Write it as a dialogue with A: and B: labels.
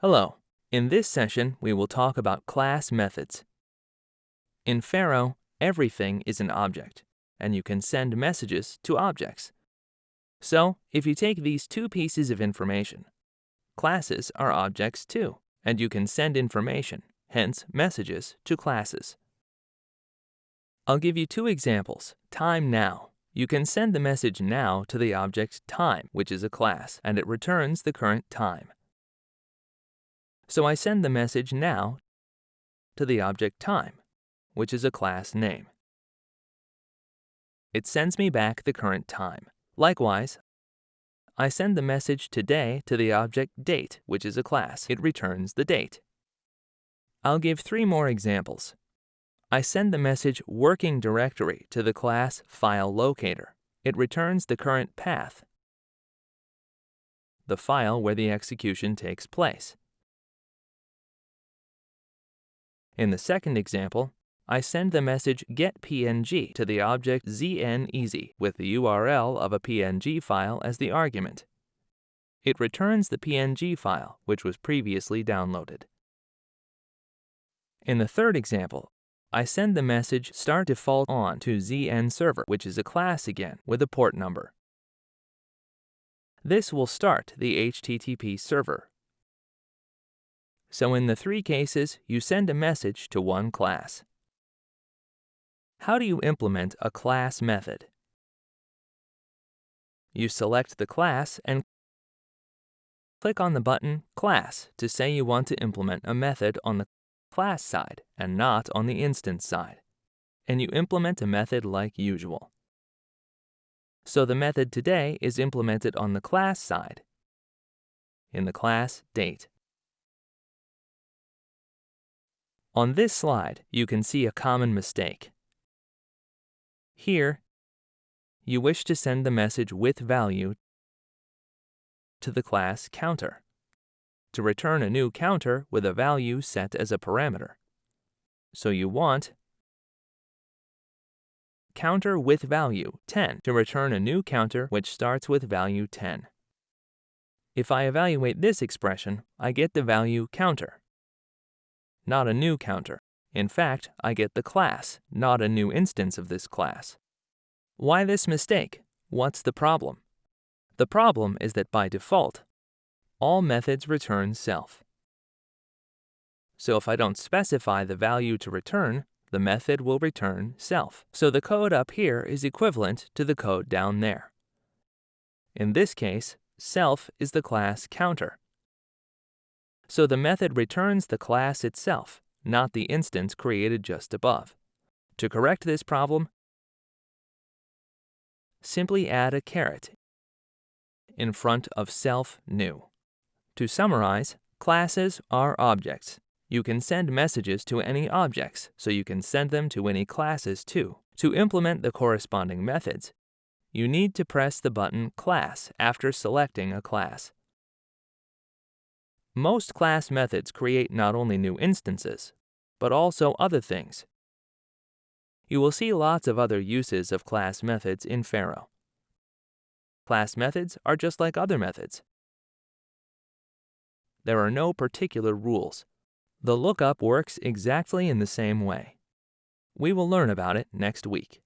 A: Hello. In this session, we will talk about class methods. In Pharo, everything is an object, and you can send messages to objects. So, if you take these two pieces of information, classes are objects too, and you can send information, hence messages, to classes. I'll give you two examples. Time now. You can send the message now to the object time, which is a class, and it returns the current time. So I send the message now to the object time, which is a class name. It sends me back the current time. Likewise, I send the message today to the object date, which is a class. It returns the date. I'll give three more examples. I send the message working directory to the class file locator. It returns the current path, the file where the execution takes place. In the second example, I send the message getPNG to the object ZnEasy with the URL of a PNG file as the argument. It returns the PNG file, which was previously downloaded. In the third example, I send the message start default on to ZnServer, which is a class again with a port number. This will start the HTTP server. So in the three cases, you send a message to one class. How do you implement a class method? You select the class and click on the button Class to say you want to implement a method on the class side and not on the instance side. And you implement a method like usual. So the method today is implemented on the class side in the class date. On this slide, you can see a common mistake. Here, you wish to send the message with value to the class counter to return a new counter with a value set as a parameter. So you want counter with value 10 to return a new counter which starts with value 10. If I evaluate this expression, I get the value counter not a new counter. In fact, I get the class, not a new instance of this class. Why this mistake? What's the problem? The problem is that by default, all methods return self. So if I don't specify the value to return, the method will return self. So the code up here is equivalent to the code down there. In this case, self is the class counter. So the method returns the class itself, not the instance created just above. To correct this problem, simply add a caret in front of self new. To summarize, classes are objects. You can send messages to any objects, so you can send them to any classes too. To implement the corresponding methods, you need to press the button Class after selecting a class. Most class methods create not only new instances, but also other things. You will see lots of other uses of class methods in Pharo. Class methods are just like other methods. There are no particular rules. The lookup works exactly in the same way. We will learn about it next week.